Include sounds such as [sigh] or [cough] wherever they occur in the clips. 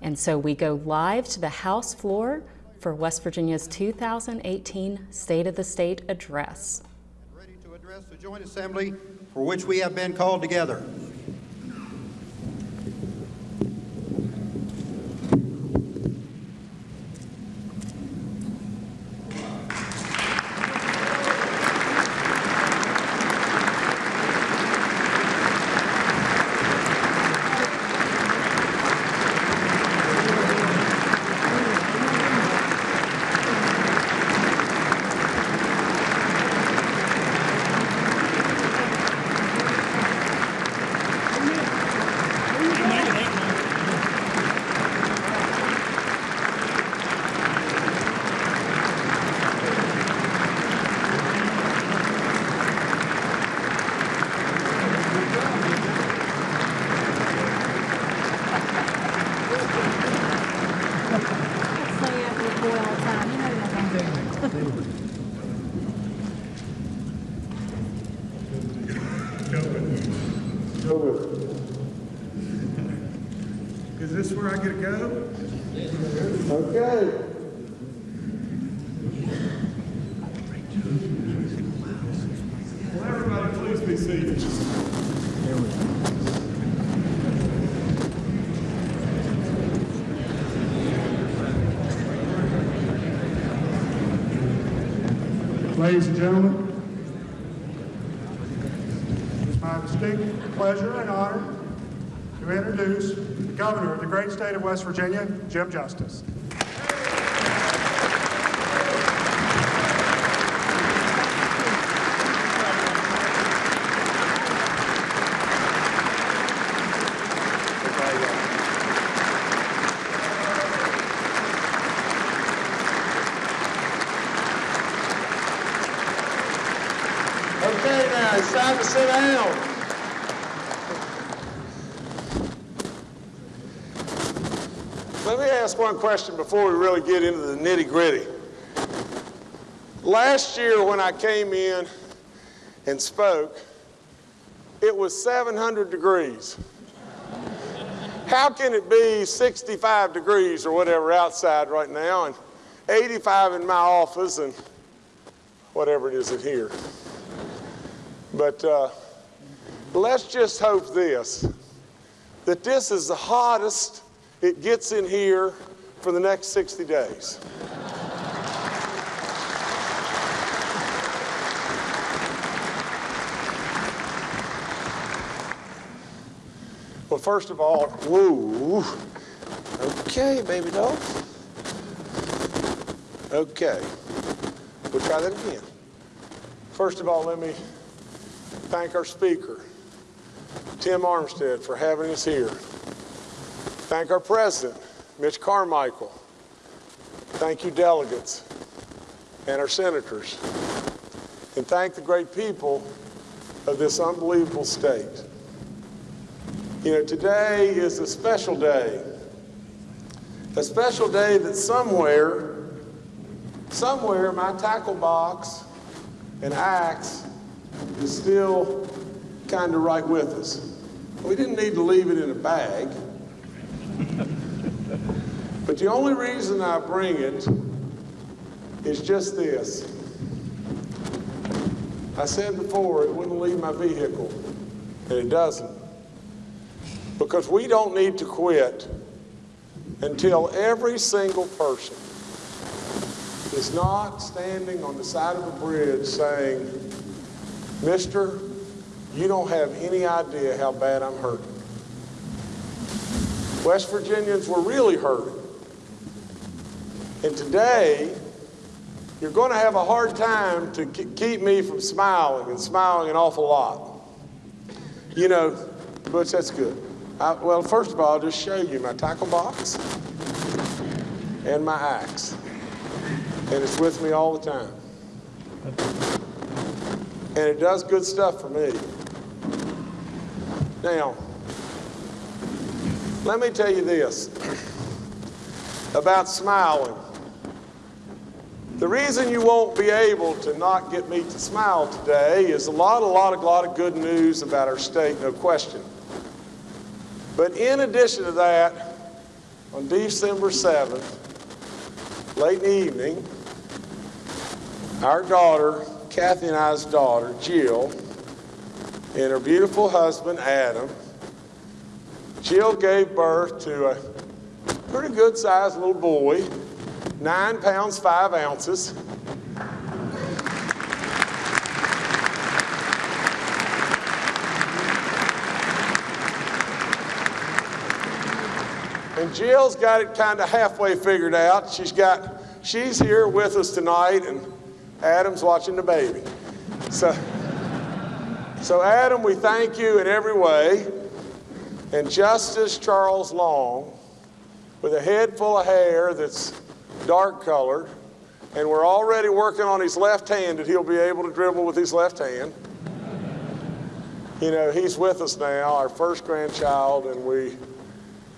And so we go live to the House floor for West Virginia's 2018 State of the State Address. Ready to address the joint assembly for which we have been called together. Say that with boy all the time, you know that. Is this where I get to go? Okay. Will everybody please be seated? Ladies and gentlemen, it's my distinct pleasure and honor to introduce the Governor of the great state of West Virginia, Jim Justice. Okay now, it's time to sit down. Let me question before we really get into the nitty gritty. Last year when I came in and spoke, it was 700 degrees. How can it be 65 degrees or whatever outside right now and 85 in my office and whatever it is in here? But uh, let's just hope this that this is the hottest it gets in here for the next 60 days. Well, first of all, whoa. Okay, baby doll. Okay. We'll try that again. First of all, let me thank our speaker, Tim Armstead, for having us here. Thank our president, Mitch Carmichael. Thank you, delegates, and our senators. And thank the great people of this unbelievable state. You know, today is a special day. A special day that somewhere, somewhere my tackle box and axe is still kind of right with us. We didn't need to leave it in a bag. The only reason I bring it is just this. I said before it wouldn't leave my vehicle, and it doesn't. Because we don't need to quit until every single person is not standing on the side of a bridge saying, Mister, you don't have any idea how bad I'm hurting. West Virginians were really hurting. And today, you're going to have a hard time to keep me from smiling and smiling an awful lot. You know, Butch, that's good. I, well, first of all, I'll just show you my tackle box and my axe. And it's with me all the time. And it does good stuff for me. Now, let me tell you this about smiling. The reason you won't be able to not get me to smile today is a lot, a lot, a lot of good news about our state, no question. But in addition to that, on December 7th, late in the evening, our daughter, Kathy and I's daughter, Jill, and her beautiful husband, Adam, Jill gave birth to a pretty good sized little boy, nine pounds, five ounces. And Jill's got it kind of halfway figured out. She's got, she's here with us tonight, and Adam's watching the baby. So, so Adam, we thank you in every way. And Justice Charles Long, with a head full of hair that's dark colored, and we're already working on his left hand that he'll be able to dribble with his left hand. You know, he's with us now, our first grandchild, and we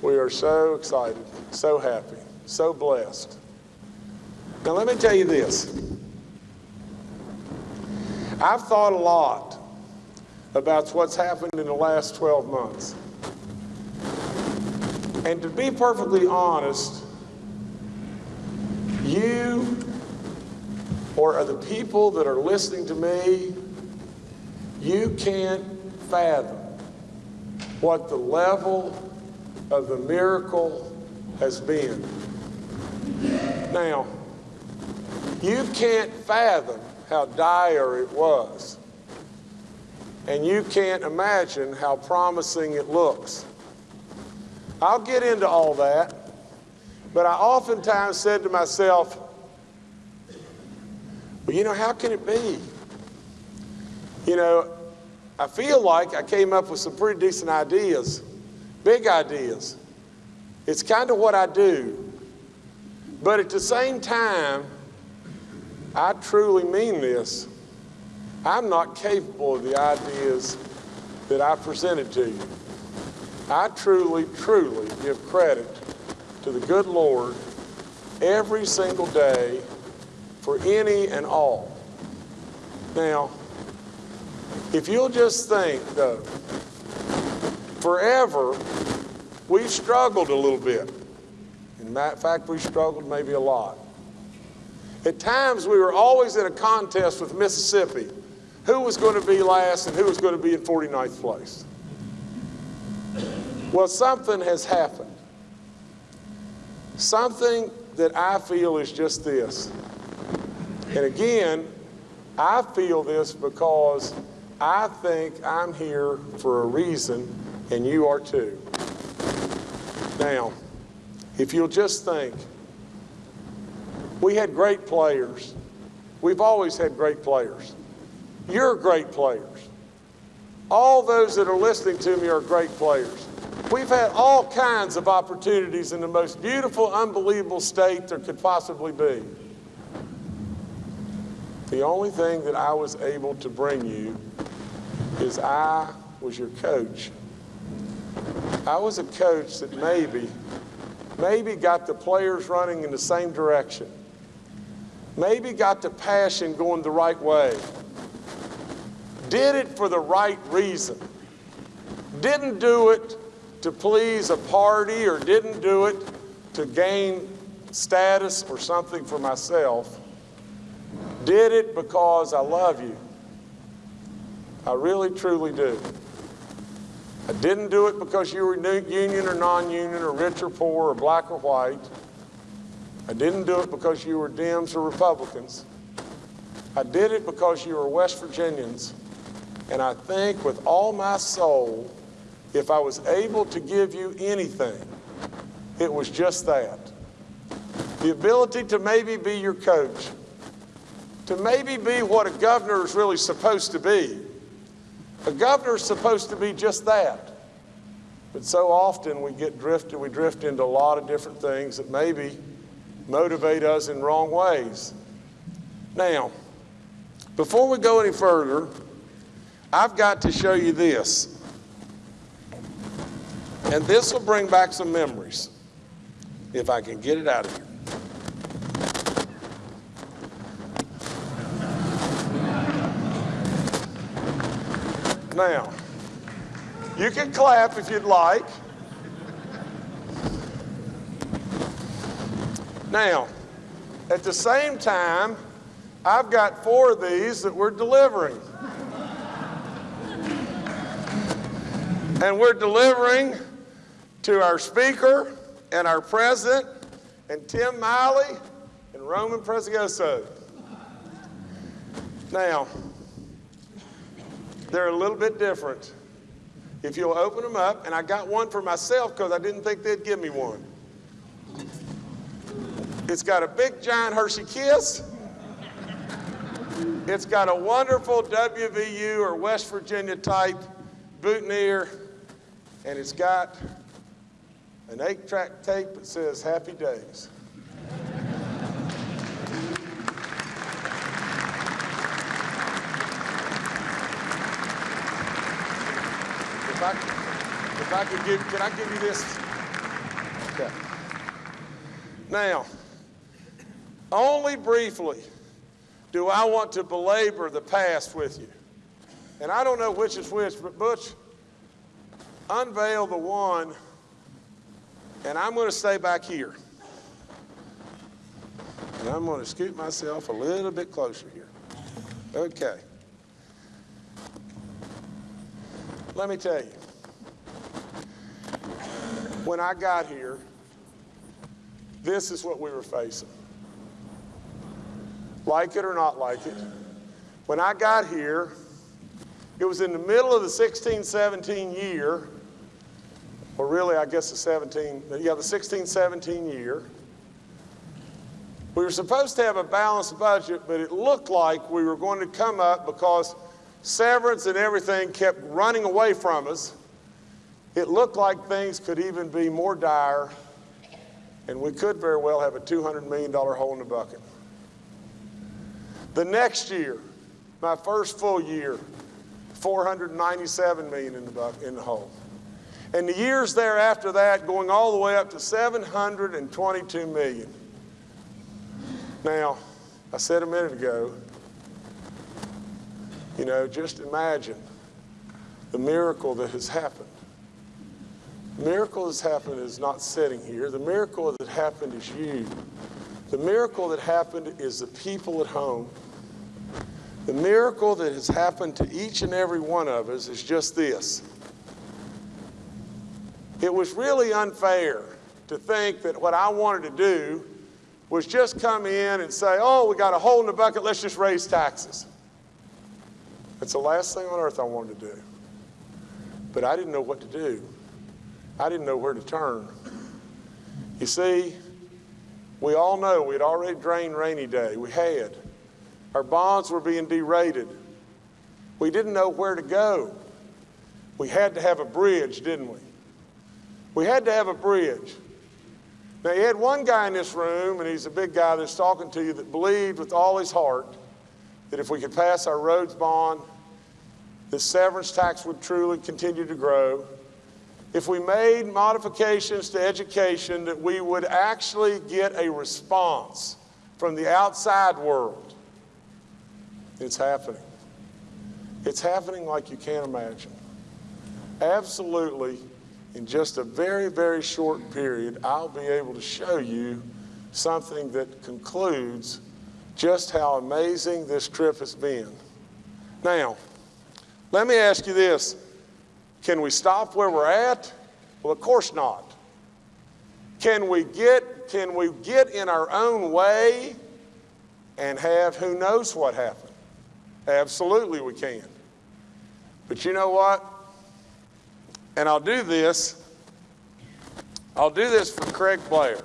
we are so excited, so happy, so blessed. Now, let me tell you this. I've thought a lot about what's happened in the last 12 months. And to be perfectly honest, you or the people that are listening to me, you can't fathom what the level of the miracle has been. Now, you can't fathom how dire it was. And you can't imagine how promising it looks. I'll get into all that, but I oftentimes said to myself, well, you know, how can it be? You know, I feel like I came up with some pretty decent ideas big ideas. It's kind of what I do. But at the same time, I truly mean this. I'm not capable of the ideas that I presented to you. I truly, truly give credit to the good Lord every single day for any and all. Now, if you'll just think, though, forever, we've struggled a little bit. In fact, we struggled maybe a lot. At times, we were always in a contest with Mississippi who was going to be last and who was going to be in 49th place. Well, something has happened. Something that I feel is just this. And again, I feel this because I think I'm here for a reason and you are too. Now, if you'll just think, we had great players. We've always had great players. You're great players. All those that are listening to me are great players. We've had all kinds of opportunities in the most beautiful, unbelievable state there could possibly be. The only thing that I was able to bring you is I was your coach I was a coach that maybe, maybe got the players running in the same direction. Maybe got the passion going the right way. Did it for the right reason. Didn't do it to please a party or didn't do it to gain status or something for myself. Did it because I love you. I really, truly do. I didn't do it because you were union or non-union or rich or poor or black or white. I didn't do it because you were Dems or Republicans. I did it because you were West Virginians. And I think with all my soul, if I was able to give you anything, it was just that. The ability to maybe be your coach, to maybe be what a governor is really supposed to be, a governor is supposed to be just that. But so often we get drifted, we drift into a lot of different things that maybe motivate us in wrong ways. Now, before we go any further, I've got to show you this. And this will bring back some memories, if I can get it out of here. Now, you can clap if you'd like. Now, at the same time, I've got four of these that we're delivering. And we're delivering to our speaker and our president and Tim Miley and Roman Prezioso. Now, they're a little bit different. If you'll open them up, and I got one for myself because I didn't think they'd give me one. It's got a big giant Hershey Kiss. It's got a wonderful WVU or West Virginia type boutonniere, and it's got an eight track tape that says Happy Days. If I, if I could give, can I give you this? Okay. Now, only briefly do I want to belabor the past with you. And I don't know which is which, but Butch, unveil the one, and I'm going to stay back here. And I'm going to scoot myself a little bit closer here. Okay. Let me tell you, when I got here, this is what we were facing. Like it or not like it. When I got here, it was in the middle of the 16 17 year, or really, I guess the 17, yeah, the 16 17 year. We were supposed to have a balanced budget, but it looked like we were going to come up because severance and everything kept running away from us. It looked like things could even be more dire, and we could very well have a $200 million hole in the bucket. The next year, my first full year, 497 million in the, in the hole. And the years thereafter that, going all the way up to 722 million. Now, I said a minute ago, you know, just imagine the miracle that has happened. The miracle that's happened is not sitting here. The miracle that happened is you. The miracle that happened is the people at home. The miracle that has happened to each and every one of us is just this. It was really unfair to think that what I wanted to do was just come in and say, oh, we got a hole in the bucket, let's just raise taxes. It's the last thing on earth I wanted to do. But I didn't know what to do. I didn't know where to turn. You see, we all know we had already drained rainy day. We had. Our bonds were being derated. We didn't know where to go. We had to have a bridge, didn't we? We had to have a bridge. Now, you had one guy in this room, and he's a big guy that's talking to you, that believed with all his heart that if we could pass our roads bond, the severance tax would truly continue to grow. If we made modifications to education, that we would actually get a response from the outside world. It's happening. It's happening like you can't imagine. Absolutely, in just a very, very short period, I'll be able to show you something that concludes just how amazing this trip has been. Now, let me ask you this. Can we stop where we're at? Well, of course not. Can we get, can we get in our own way and have who knows what happen? Absolutely, we can. But you know what? And I'll do this. I'll do this for Craig Blair.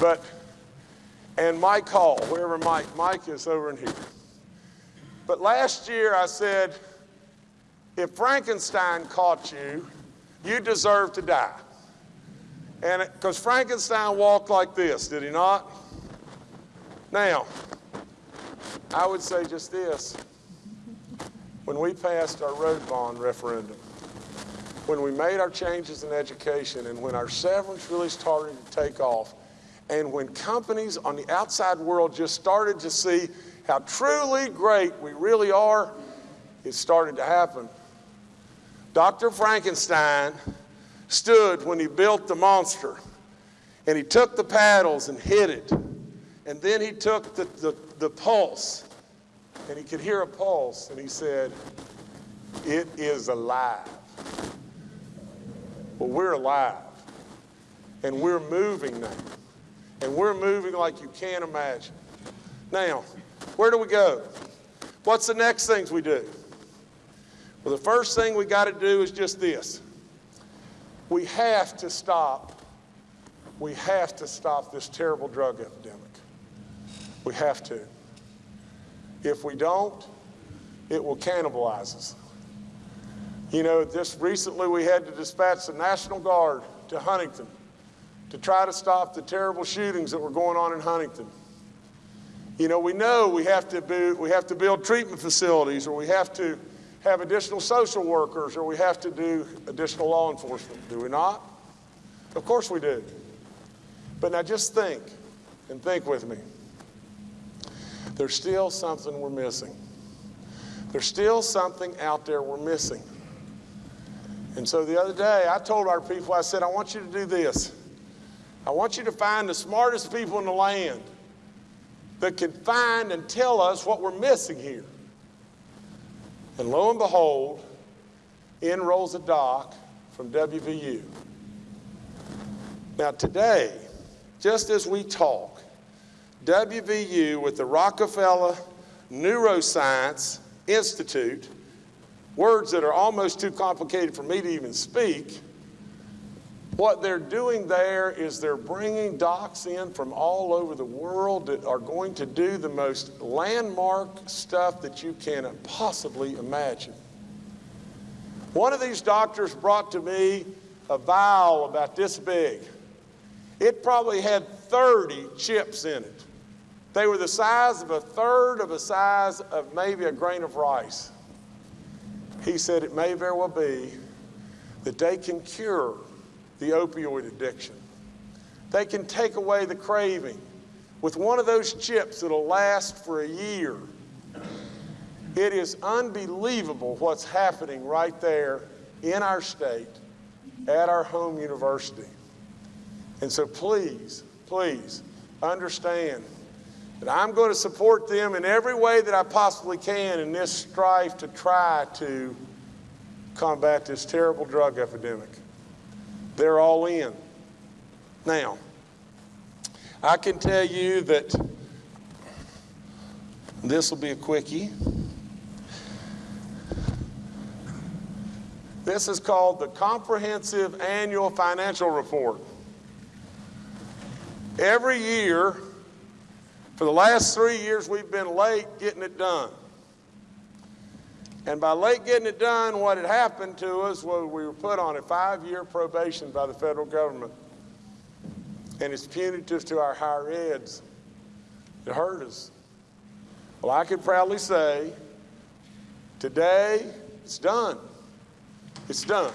But, and Mike Hall, wherever Mike, Mike is over in here. But last year I said, if Frankenstein caught you, you deserve to die. And because Frankenstein walked like this, did he not? Now, I would say just this. When we passed our road bond referendum, when we made our changes in education, and when our severance really started to take off, and when companies on the outside world just started to see how truly great we really are, it started to happen. Dr. Frankenstein stood when he built the monster And he took the paddles and hit it. And then he took the, the, the pulse, and he could hear a pulse, and he said, It is alive. Well, we're alive, and we're moving now. And we're moving like you can't imagine. Now, where do we go? What's the next things we do? Well, the first thing we got to do is just this. We have to stop. We have to stop this terrible drug epidemic. We have to. If we don't, it will cannibalize us. You know, just recently we had to dispatch the National Guard to Huntington to try to stop the terrible shootings that were going on in Huntington. You know, we know we have to, be, we have to build treatment facilities or we have to have additional social workers or we have to do additional law enforcement, do we not? Of course we do. But now just think, and think with me. There's still something we're missing. There's still something out there we're missing. And so the other day, I told our people, I said, I want you to do this. I want you to find the smartest people in the land that can find and tell us what we're missing here. And lo and behold, in rolls a doc from WVU. Now, today, just as we talk, WVU with the Rockefeller Neuroscience Institute, words that are almost too complicated for me to even speak, what they're doing there is they're bringing docs in from all over the world that are going to do the most landmark stuff that you can possibly imagine. One of these doctors brought to me a vial about this big. It probably had 30 chips in it. They were the size of a third of a size of maybe a grain of rice. He said it may very well be that they can cure the opioid addiction. They can take away the craving with one of those chips that'll last for a year. It is unbelievable what's happening right there in our state at our home university. And so please, please understand that I'm going to support them in every way that I possibly can in this strife to try to combat this terrible drug epidemic. They're all in. Now, I can tell you that this will be a quickie. This is called the Comprehensive Annual Financial Report. Every year, for the last three years, we've been late getting it done. And by late getting it done, what had happened to us was we were put on a five year probation by the federal government. And it's punitive to our higher eds. It hurt us. Well, I can proudly say today it's done. It's done.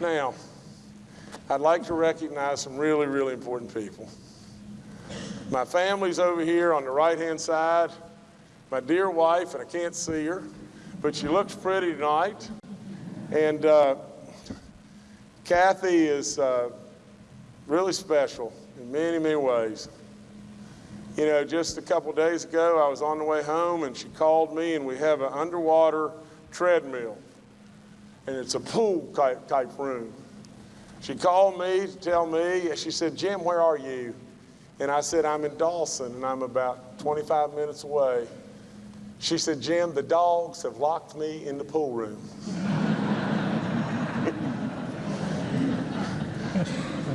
Now, I'd like to recognize some really, really important people. My family's over here on the right-hand side. My dear wife, and I can't see her, but she looks pretty tonight. And uh, Kathy is uh, really special in many, many ways. You know, just a couple days ago, I was on the way home and she called me, and we have an underwater treadmill and it's a pool type, type room. She called me to tell me, she said, Jim, where are you? And I said, I'm in Dawson and I'm about 25 minutes away. She said, Jim, the dogs have locked me in the pool room.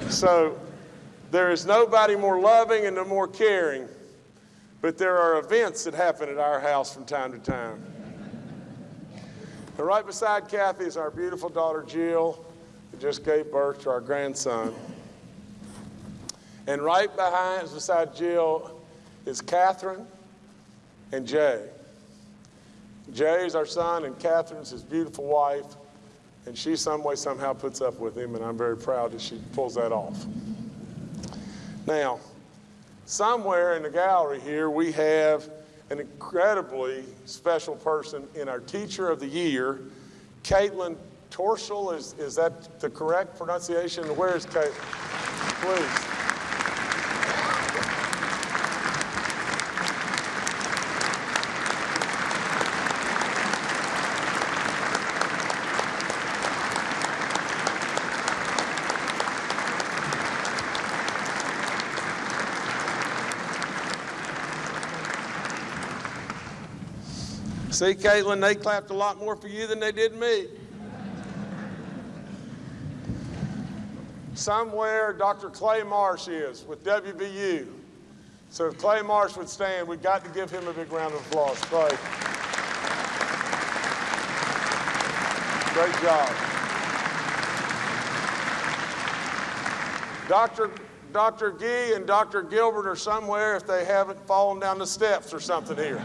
[laughs] so there is nobody more loving and no more caring, but there are events that happen at our house from time to time. And right beside Kathy is our beautiful daughter Jill, who just gave birth to our grandson. And right behind, beside Jill, is Catherine and Jay. Jay is our son, and Catherine's his beautiful wife. And she, some way, somehow puts up with him, and I'm very proud that she pulls that off. Now, somewhere in the gallery here, we have an incredibly special person in our Teacher of the Year, Caitlin Torshall. Is, is that the correct pronunciation? Where is Caitlin? Please. See, Caitlin, they clapped a lot more for you than they did me. Somewhere Dr. Clay Marsh is with WVU. So if Clay Marsh would stand, we've got to give him a big round of applause. Clay. Great job. Dr. Dr. Gee and Dr. Gilbert are somewhere if they haven't fallen down the steps or something here.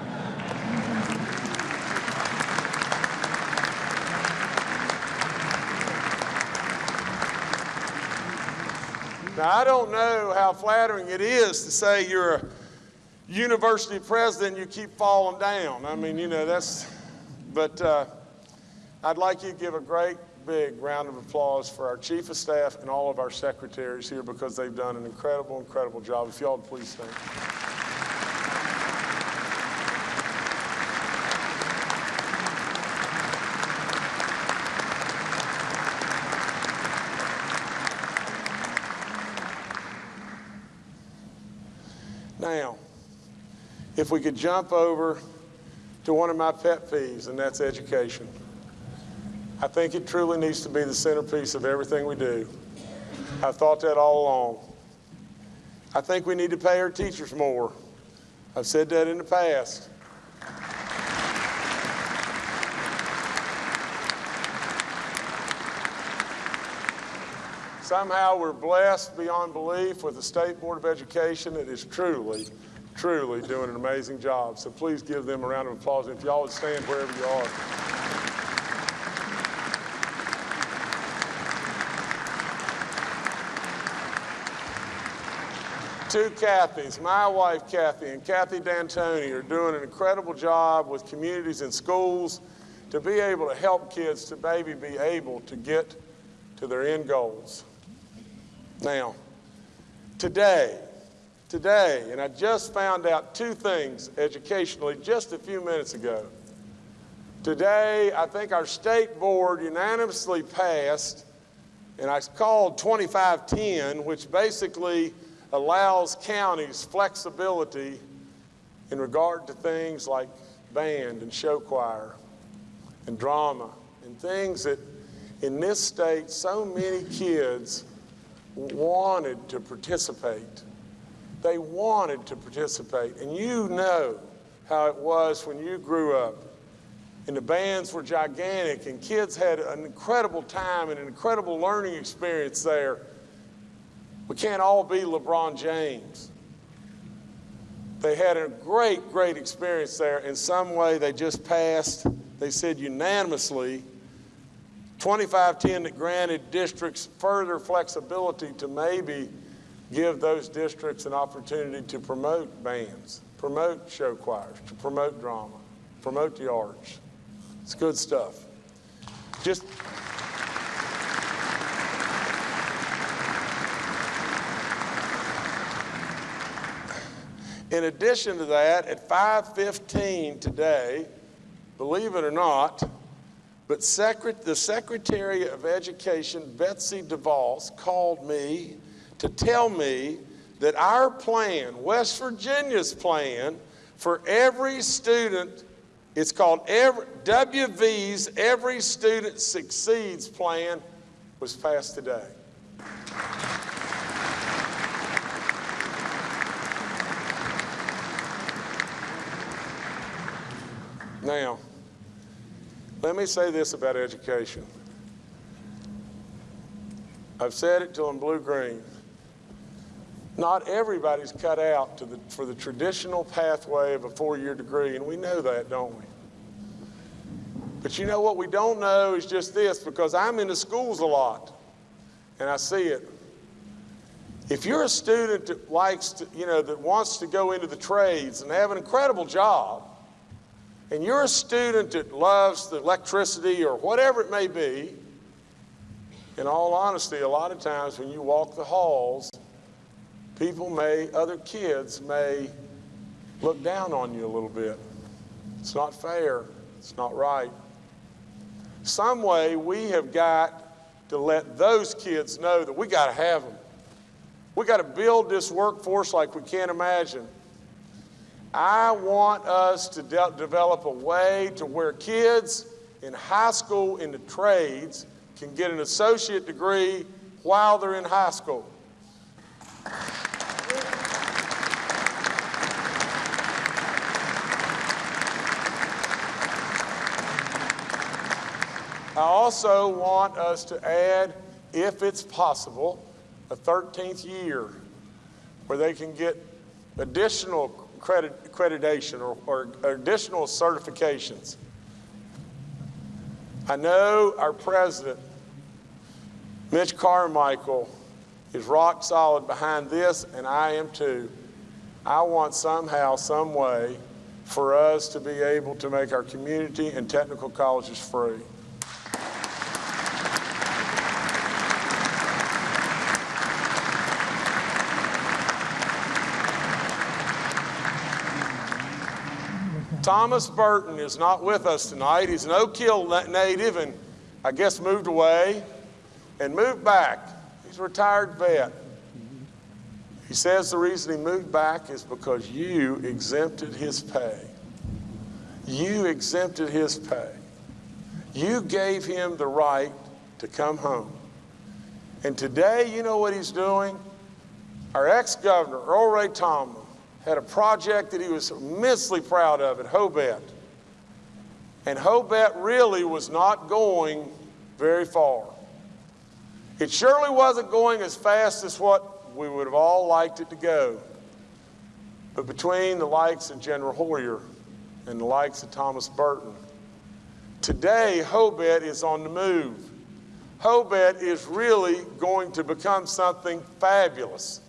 Now, I don't know how flattering it is to say you're a university president and you keep falling down. I mean, you know, that's, but uh, I'd like you to give a great big round of applause for our chief of staff and all of our secretaries here because they've done an incredible, incredible job. If y'all would please stand. Now, if we could jump over to one of my pet peeves, and that's education. I think it truly needs to be the centerpiece of everything we do. I've thought that all along. I think we need to pay our teachers more. I've said that in the past. Somehow we're blessed beyond belief with the State Board of Education that is truly, truly doing an amazing job. So please give them a round of applause. And If y'all would stand wherever you are. Two Kathys, my wife Kathy and Kathy D'Antoni are doing an incredible job with communities and schools to be able to help kids to maybe be able to get to their end goals. Now, today, today, and I just found out two things educationally just a few minutes ago. Today, I think our state board unanimously passed, and I called 2510, which basically allows counties flexibility in regard to things like band and show choir and drama and things that in this state so many kids wanted to participate. They wanted to participate. And you know how it was when you grew up. And the bands were gigantic, and kids had an incredible time and an incredible learning experience there. We can't all be LeBron James. They had a great, great experience there. In some way, they just passed, they said unanimously, 2510 that granted districts further flexibility to maybe give those districts an opportunity to promote bands, promote show choirs, to promote drama, promote the arts. It's good stuff. Just In addition to that, at 5:15 today, believe it or not, but secret, the Secretary of Education, Betsy DeVos, called me to tell me that our plan, West Virginia's plan, for every student, it's called every, WV's Every Student Succeeds plan, was passed today. Now, let me say this about education. I've said it till I'm blue green. Not everybody's cut out the, for the traditional pathway of a four year degree, and we know that, don't we? But you know what we don't know is just this because I'm in the schools a lot and I see it. If you're a student that likes to, you know, that wants to go into the trades and have an incredible job, and you're a student that loves the electricity or whatever it may be, in all honesty, a lot of times when you walk the halls, people may, other kids may look down on you a little bit. It's not fair. It's not right. Some way we have got to let those kids know that we got to have them. We got to build this workforce like we can't imagine. I want us to de- develop a way to where kids in high school in the trades can get an associate degree while they're in high school. I also want us to add, if it's possible, a 13th year where they can get additional credit, accreditation or, or additional certifications. I know our president, Mitch Carmichael, is rock solid behind this, and I am too. I want somehow, some way, for us to be able to make our community and technical colleges free. Thomas Burton is not with us tonight. He's an Oak Hill native and I guess moved away and moved back. He's a retired vet. He says the reason he moved back is because you exempted his pay. You exempted his pay. You gave him the right to come home. And today, you know what he's doing? Our ex governor, Earl Ray Tomblin, had a project that he was immensely proud of at Hobet. And Hobet really was not going very far. It surely wasn't going as fast as what we would have all liked it to go. But between the likes of General Hoyer and the likes of Thomas Burton, today Hobet is on the move. Hobet is really going to become something fabulous.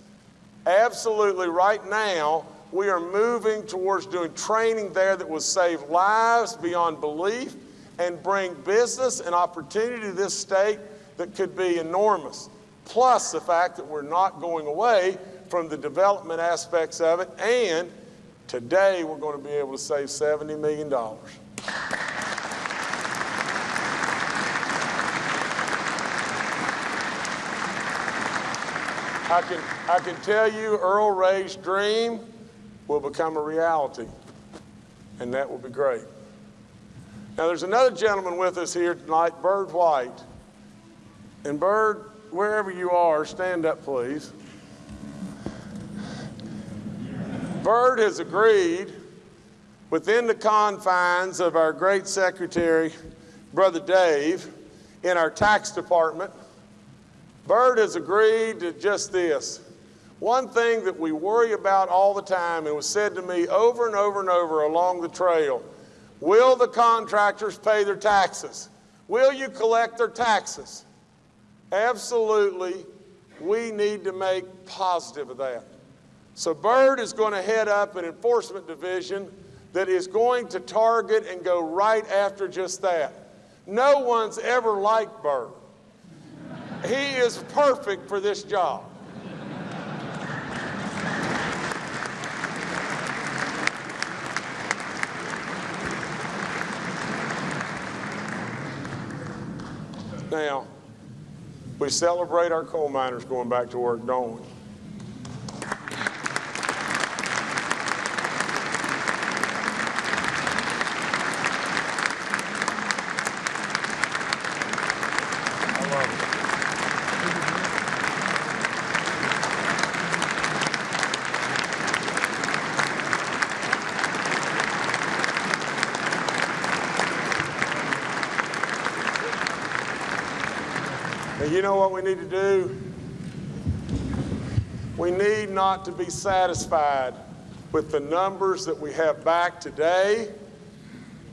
Absolutely, right now, we are moving towards doing training there that will save lives beyond belief and bring business and opportunity to this state that could be enormous. Plus, the fact that we're not going away from the development aspects of it, and today we're going to be able to save $70 million. I can, I can tell you Earl Ray's dream will become a reality, and that will be great. Now, there's another gentleman with us here tonight, Bird White. And Bird, wherever you are, stand up, please. Bird has agreed within the confines of our great secretary, Brother Dave, in our tax department Bird has agreed to just this. One thing that we worry about all the time, and was said to me over and over and over along the trail will the contractors pay their taxes? Will you collect their taxes? Absolutely, we need to make positive of that. So, Bird is going to head up an enforcement division that is going to target and go right after just that. No one's ever liked Bird. He is perfect for this job. Now, we celebrate our coal miners going back to work, don't we? We need to do? We need not to be satisfied with the numbers that we have back today.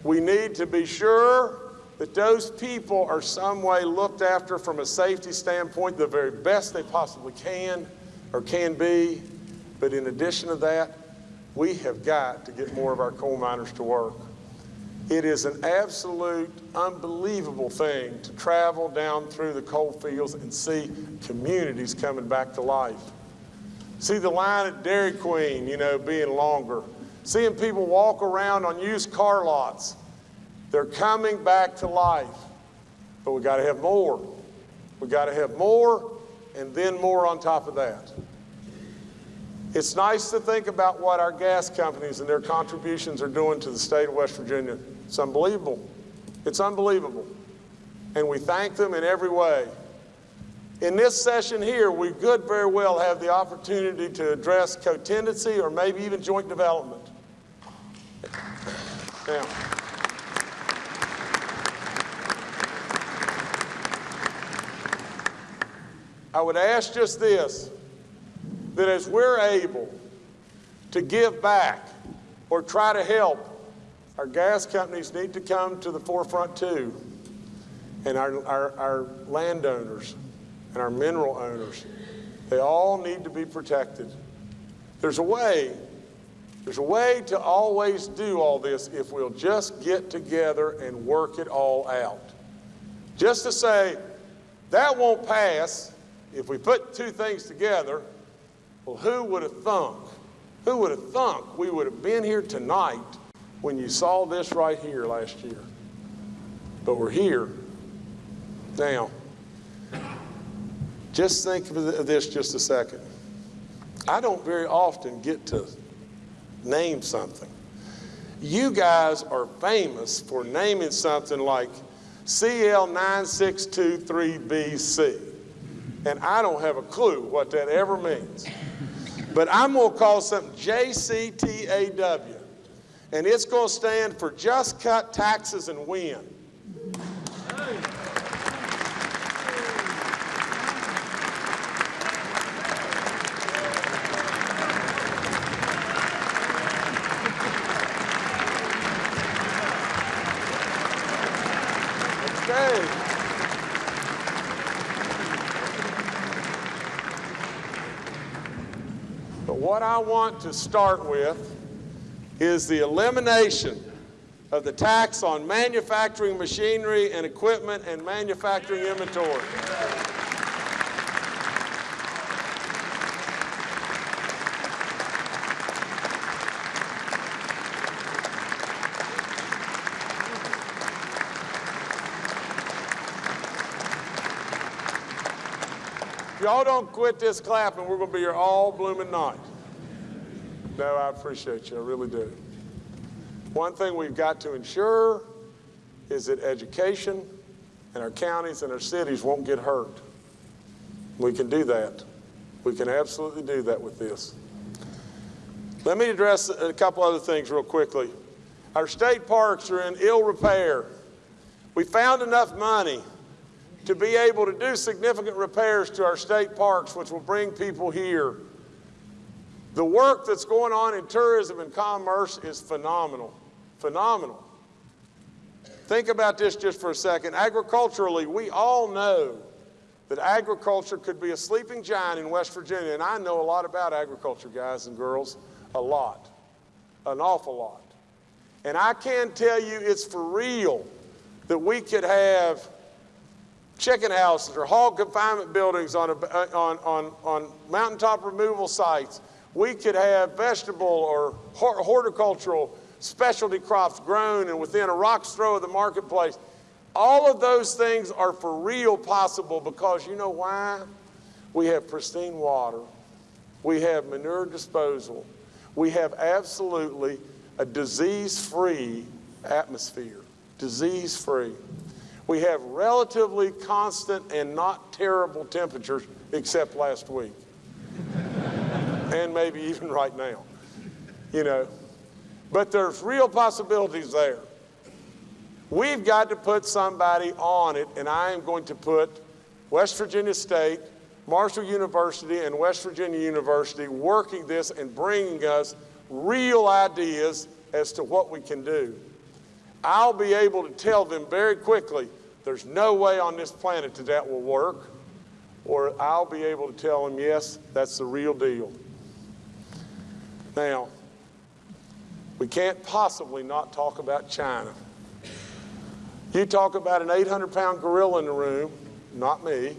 We need to be sure that those people are some way looked after from a safety standpoint the very best they possibly can. or can be. But in addition to that, we have got to get more of our coal miners to work. It is an absolute unbelievable thing to travel down through the coal fields and see communities coming back to life. See the line at Dairy Queen, you know, being longer. Seeing people walk around on used car lots. They're coming back to life. But we got to have more. We got to have more and then more on top of that. It's nice to think about what our gas companies and their contributions are doing to the state of West Virginia. It's unbelievable. It's unbelievable. And we thank them in every way. In this session here, we could very well have the opportunity to address co-tenancy or maybe even joint development. Now, I would ask just this, that as we're able to give back or try to help, our gas companies need to come to the forefront too. And our, our, our landowners and our mineral owners, they all need to be protected. There's a way, there's a way to always do all this if we'll just get together and work it all out. Just to say, that won't pass if we put two things together, well, who would have thunk? Who would have thunk we would have been here tonight when you saw this right here last year? But we're here. Now, just think of this just a second. I don't very often get to name something. You guys are famous for naming something like CL9623BC. And I don't have a clue what that ever means. But I'm going to call something JCTAW. And it's going to stand for Just Cut Taxes and Win. But what I want to start with is the elimination of the tax on manufacturing machinery and equipment and manufacturing inventory. Y'all don't quit this clapping, we're going to be here all blooming night. No, I appreciate you. I really do. One thing we've got to ensure is that education and our counties and our cities won't get hurt. We can do that. We can absolutely do that with this. Let me address a couple other things real quickly. Our state parks are in ill repair. We found enough money to be able to do significant repairs to our state parks, which will bring people here. The work that's going on in tourism and commerce is phenomenal. Phenomenal. Think about this just for a second. Agriculturally, we all know that agriculture could be a sleeping giant in West Virginia, and I know a lot about agriculture, guys and girls, a lot, an awful lot. And I can tell you it's for real that we could have chicken houses or hog confinement buildings on, a, on, on, on mountaintop removal sites. We could have vegetable or horticultural specialty crops grown and within a rock's throw of the marketplace. All of those things are for real possible because you know why? We have pristine water. We have manure disposal. We have absolutely a disease-free atmosphere, disease-free. We have relatively constant and not terrible temperatures except last week. And maybe even right now. You know, but there's real possibilities there. We've got to put somebody on it, and I am going to put West Virginia State, Marshall University, and West Virginia University working this and bringing us real ideas as to what we can do. I'll be able to tell them very quickly there's no way on this planet that that will work. or I'll be able to tell them, yes, that's the real deal. Now, we can't possibly not talk about China. You talk about an 800 pound gorilla in the room, not me.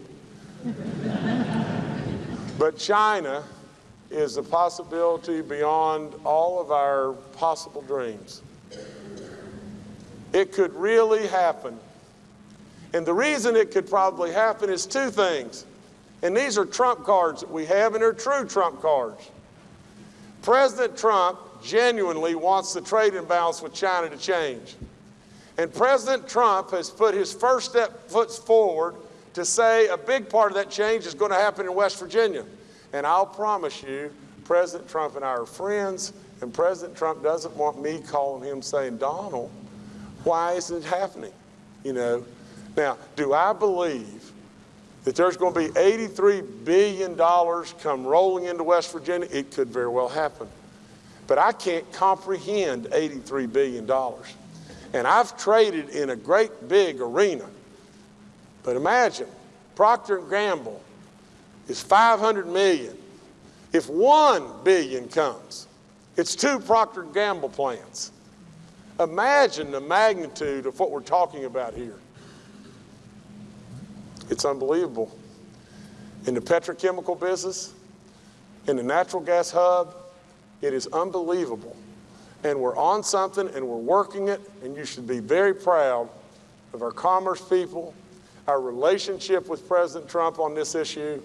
but China is a possibility beyond all of our possible dreams. It could really happen. And the reason it could probably happen is two things. And these are trump cards that we have, and they're true trump cards. President Trump genuinely wants the trade imbalance with China to change. And President Trump has put his first step foot forward to say a big part of that change is going to happen in West Virginia. And I'll promise you, President Trump and I are friends, and President Trump doesn't want me calling him saying, Donald, why isn't it happening? You know. Now, do I believe that there's going to be $83 billion come rolling into West Virginia? It could very well happen. But I can't comprehend $83 billion. And I've traded in a great big arena. But imagine, Procter & Gamble is 500 million. If 1 billion comes, it's two Procter & Gamble plants. Imagine the magnitude of what we're talking about here. It's unbelievable. In the petrochemical business, in the natural gas hub, it is unbelievable. And we're on something and we're working it, and you should be very proud of our commerce people, our relationship with President Trump on this issue,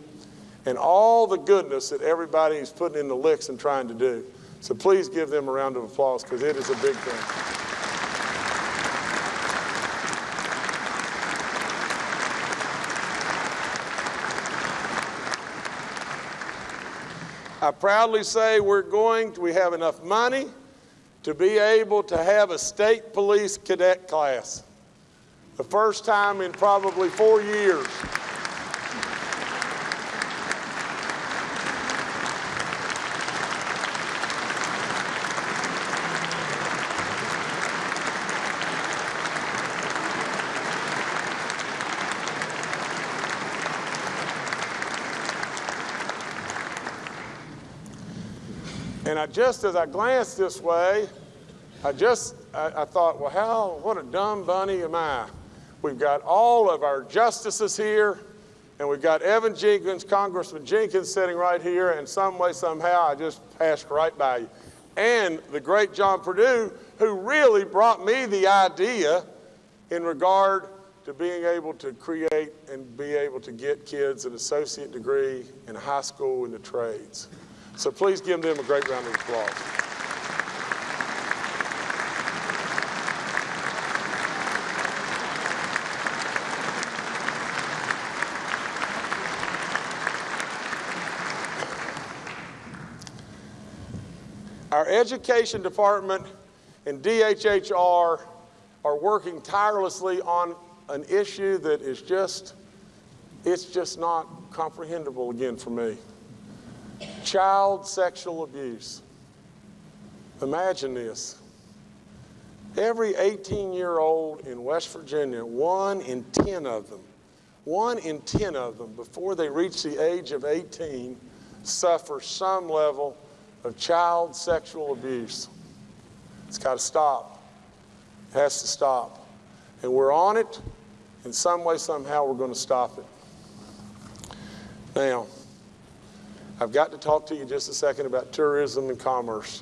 and all the goodness that everybody is putting in the licks and trying to do. So please give them a round of applause because it is a big thing. I proudly say we're going, to, we have enough money to be able to have a state police cadet class. The first time in probably four years. Just, as I glanced this way, I just, I, I, thought, well, how, what a dumb bunny am I? We've got all of our justices here, and we've got Evan Jenkins, Congressman Jenkins sitting right here, and some way, somehow, I just passed right by you. And the great John Perdue, who really brought me the idea in regard to being able to create and be able to get kids an associate degree in high school in the trades. So please give them a great round of applause. Our education department and DHHR are working tirelessly on an issue that is just, it's just not comprehensible again for me. Child sexual abuse. Imagine this. Every 18 year old in West Virginia, one in 10 of them, one in 10 of them, before they reach the age of 18, suffer some level of child sexual abuse. It's got to stop. It has to stop. And we're on it. In some way, somehow, we're going to stop it. Now, I've got to talk to you just a second about tourism and commerce.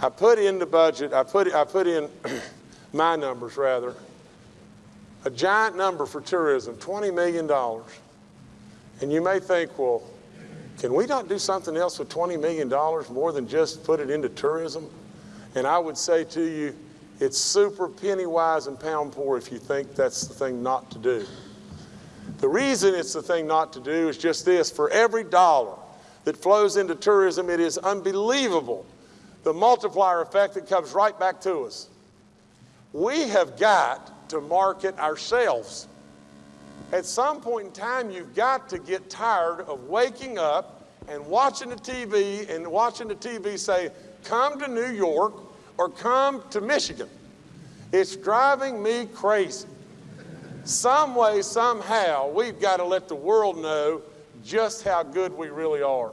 I put in the budget, I put, I put in [clears throat] my numbers rather, a giant number for tourism, $20 million. And you may think, well, can we not do something else with $20 million more than just put it into tourism? And I would say to you, it's super penny wise and pound poor if you think that's the thing not to do. The reason it's the thing not to do is just this for every dollar that flows into tourism, it is unbelievable the multiplier effect that comes right back to us. We have got to market ourselves. At some point in time, you've got to get tired of waking up and watching the TV and watching the TV say, come to New York or come to Michigan. It's driving me crazy. Some way, somehow, we've got to let the world know just how good we really are.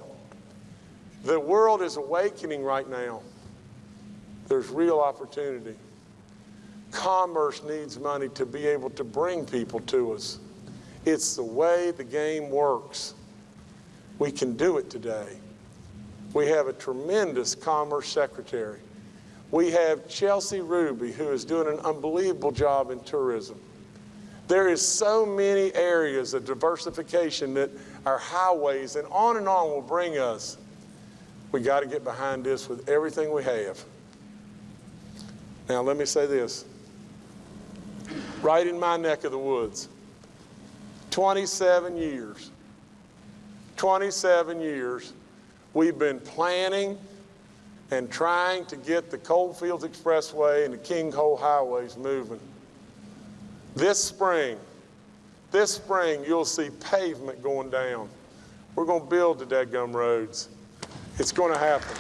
The world is awakening right now. There's real opportunity. Commerce needs money to be able to bring people to us. It's the way the game works. We can do it today. We have a tremendous commerce secretary. We have Chelsea Ruby, who is doing an unbelievable job in tourism. There is so many areas of diversification that our highways and on and on will bring us. We got to get behind this with everything we have. Now, let me say this. Right in my neck of the woods, 27 years, 27 years, we've been planning and trying to get the Coalfields Expressway and the King Coal highways moving. This spring, this spring, you'll see pavement going down. We're going to build the dead gum roads. It's going to happen.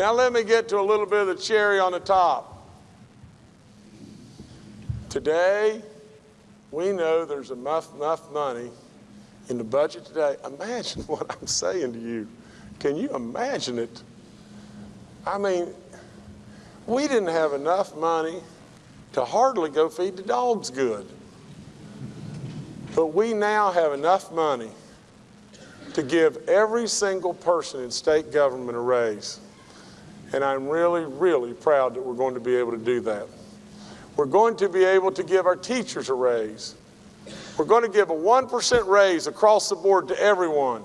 Now, let me get to a little bit of the cherry on the top. Today, we know there's enough, enough money in the budget today. Imagine [laughs] what I'm saying to you. Can you imagine it? I mean, we didn't have enough money to hardly go feed the dogs good. But we now have enough money to give every single person in state government a raise. And I'm really, really proud that we're going to be able to do that. We're going to be able to give our teachers a raise. We're going to give a 1% raise across the board to everyone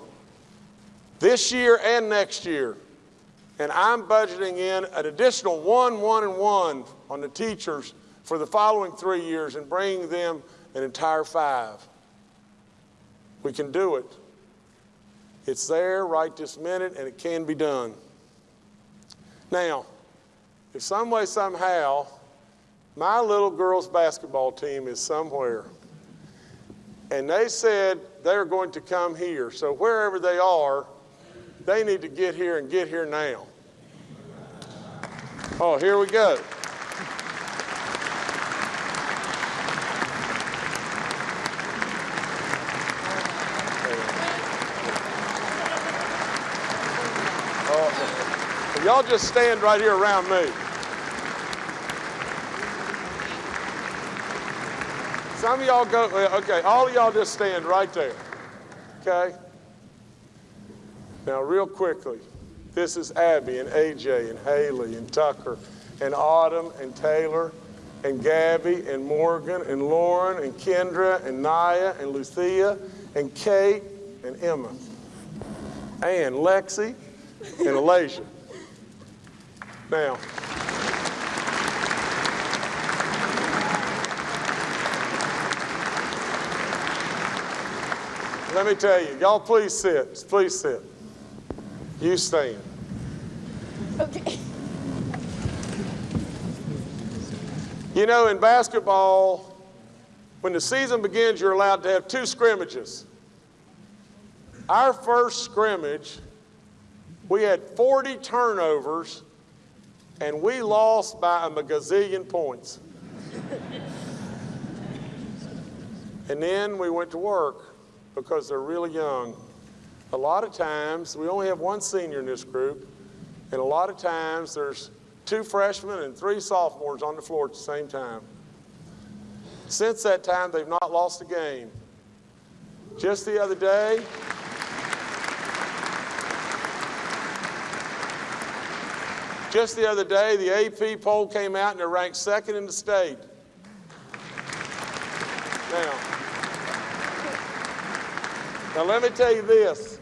this year and next year. And I'm budgeting in an additional one, one, and one on the teachers for the following three years and bringing them an entire five. We can do it. It's there right this minute, and it can be done. Now, if some way, somehow, my little girls' basketball team is somewhere, and they said they're going to come here, so wherever they are, they need to get here and get here now. Oh, here we go. Y'all just stand right here around me. Some of y'all go, uh, okay, all of y'all just stand right there. Okay? Now, real quickly, this is Abby and AJ and Haley and Tucker and Autumn and Taylor and Gabby and Morgan and Lauren and Kendra and Naya and Lucia and Kate and Emma and Lexi and Elijah. Now, let me tell you, y'all please sit. Please sit. You stand. Okay. You know, in basketball, when the season begins, you're allowed to have two scrimmages. Our first scrimmage, we had 40 turnovers, and we lost by a gazillion points. and then we went to work because they're really young. A lot of times, we only have one senior in this group, and a lot of times there's two freshmen and three sophomores on the floor at the same time. Since that time, they've not lost a game. Just the other day, just the other day, the AP poll came out and they're ranked second in the state. Now, now let me tell you this.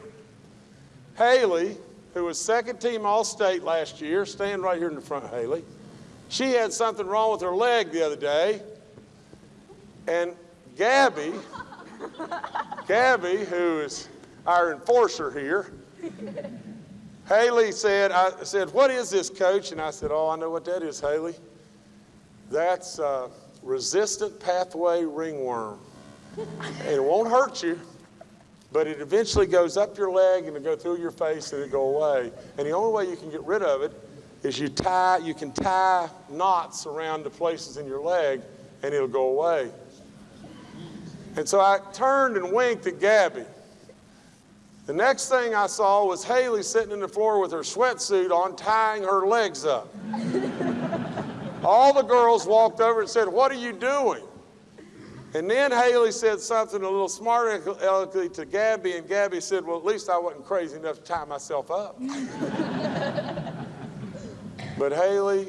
Haley, who was second team All State last year, stand right here in the front, Haley. She had something wrong with her leg the other day. And Gabby, Gabby, who is our enforcer here, Haley said, I said, what is this, coach? And I said, oh, I know what that is, Haley. That's uh, resistant pathway ringworm. and it won't hurt you, but it eventually goes up your leg and it go through your face and it go away. And the only way you can get rid of it is you tie, you can tie knots around the places in your leg and it'll go away. And so I turned and winked at Gabby. The next thing I saw was Haley sitting in the floor with her sweatsuit on, tying her legs up. All the girls walked over and said, What are you doing? And then Haley said something a little smart aleckly to Gabby, and Gabby said, Well, at least I wasn't crazy enough to tie myself up. [laughs] but Haley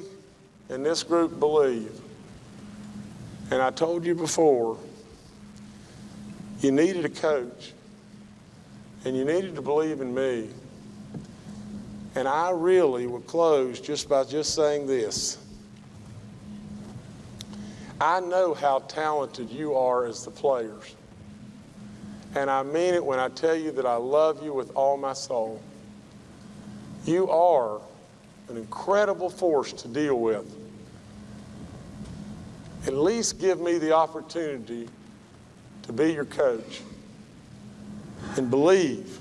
and this group believe. And I told you before, you needed a coach, and you needed to believe in me. And I really would close just by just saying this. I know how talented you are as the players. And I mean it when I tell you that I love you with all my soul. You are an incredible force to deal with. At least give me the opportunity to be your coach and believe.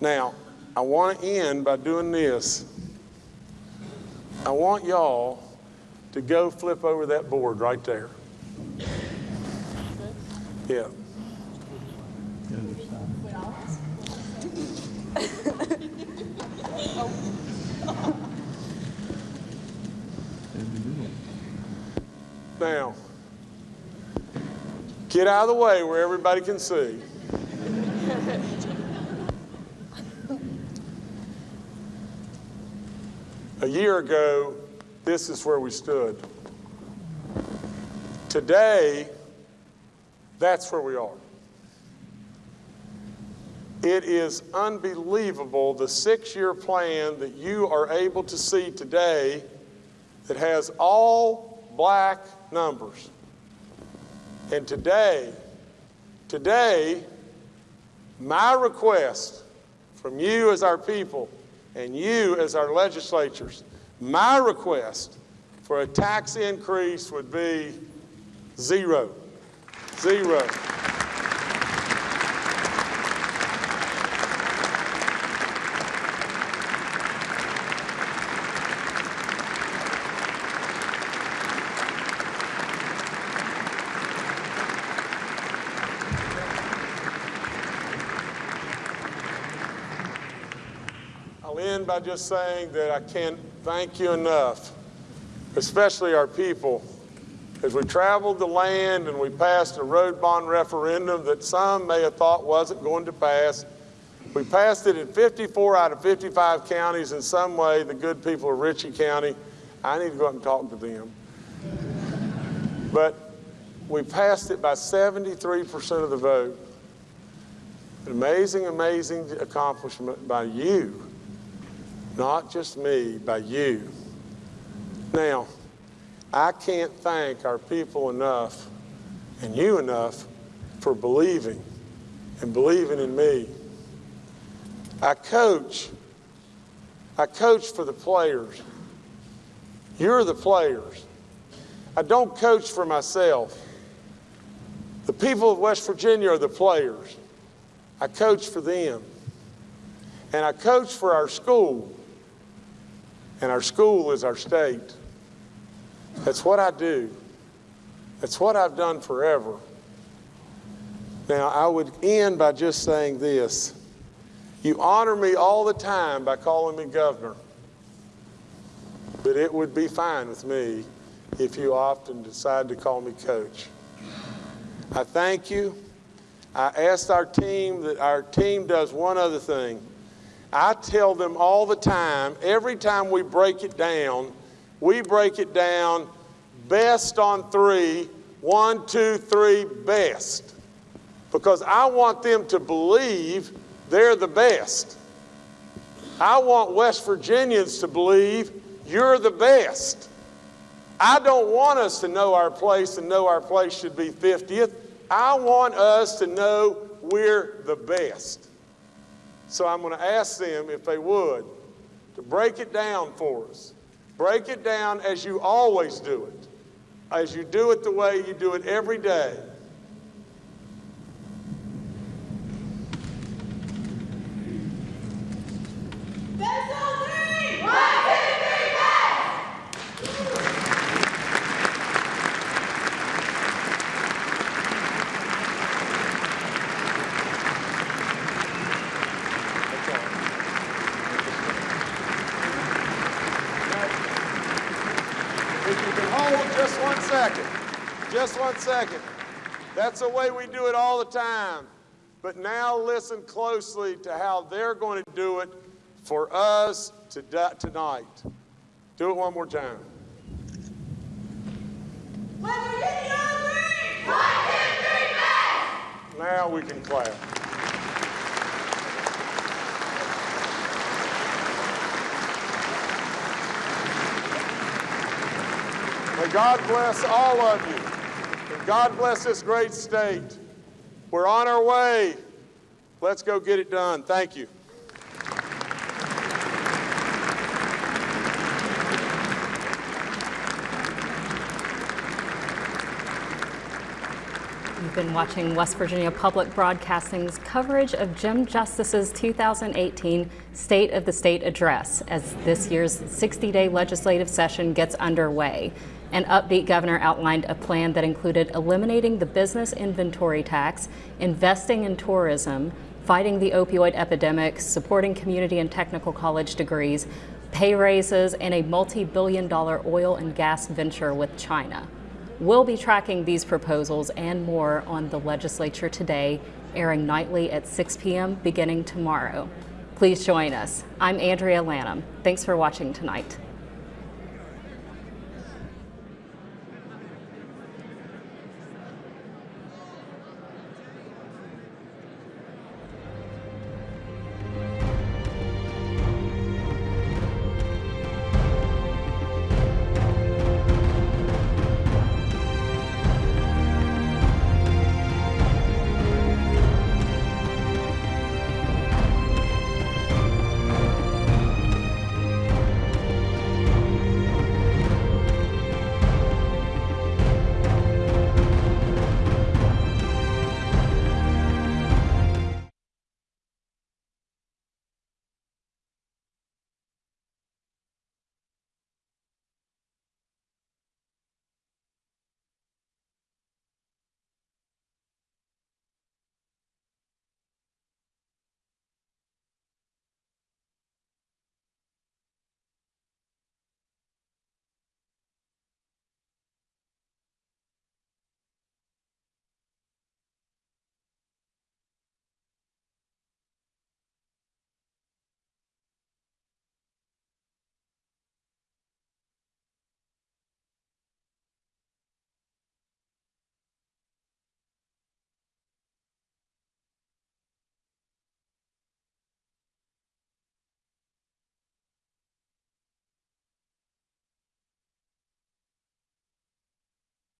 Now, I want to end by doing this. I want y'all to go flip over that board right there. Yeah. Now, get out of the way where everybody can see. A year ago, this is where we stood. Today, that's where we are. It is unbelievable the six year plan that you are able to see today that has all black numbers. And today, today, my request from you as our people and you as our legislatures my request for a tax increase would be zero. Zero. I'll end by just saying that I can't thank you enough, especially our people. As we traveled the land and we passed a road bond referendum that some may have thought wasn't going to pass, we passed it in 54 out of 55 counties in some way, the good people of Ritchie County. I need to go up and talk to them. But we passed it by 73% of the vote. An amazing, amazing accomplishment by you not just me, by you. Now, I can't thank our people enough and you enough for believing and believing in me. I coach. I coach for the players. You're the players. I don't coach for myself. The people of West Virginia are the players. I coach for them. And I coach for our school and our school is our state. That's what I do. That's what I've done forever. Now, I would end by just saying this. You honor me all the time by calling me governor, but it would be fine with me if you often decide to call me coach. I thank you. I asked our team that our team does one other thing. I tell them all the time, every time we break it down, we break it down best on three, one, two, three, best. Because I want them to believe they're the best. I want West Virginians to believe you're the best. I don't want us to know our place and know our place should be 50th. I want us to know we're the best. So I'm going to ask them if they would to break it down for us. Break it down as you always do it, as you do it the way you do it every day. That's all. If you can hold just one second, second. That's the way we do it all the time. But now listen closely to how they're going to do it for us to tonight. Do it one more time. Now we can clap. May God bless all of you. God bless this great state. We're on our way. Let's go get it done. Thank you. You've been watching West Virginia Public Broadcasting's coverage of Jim Justice's 2018 State of the State Address as this year's 60-day legislative session gets underway. An upbeat governor outlined a plan that included eliminating the business inventory tax, investing in tourism, fighting the opioid epidemic, supporting community and technical college degrees, pay raises, and a multi-billion dollar oil and gas venture with China. We'll be tracking these proposals and more on the legislature today, airing nightly at 6 p.m. beginning tomorrow. Please join us. I'm Andrea Lanham. Thanks for watching tonight.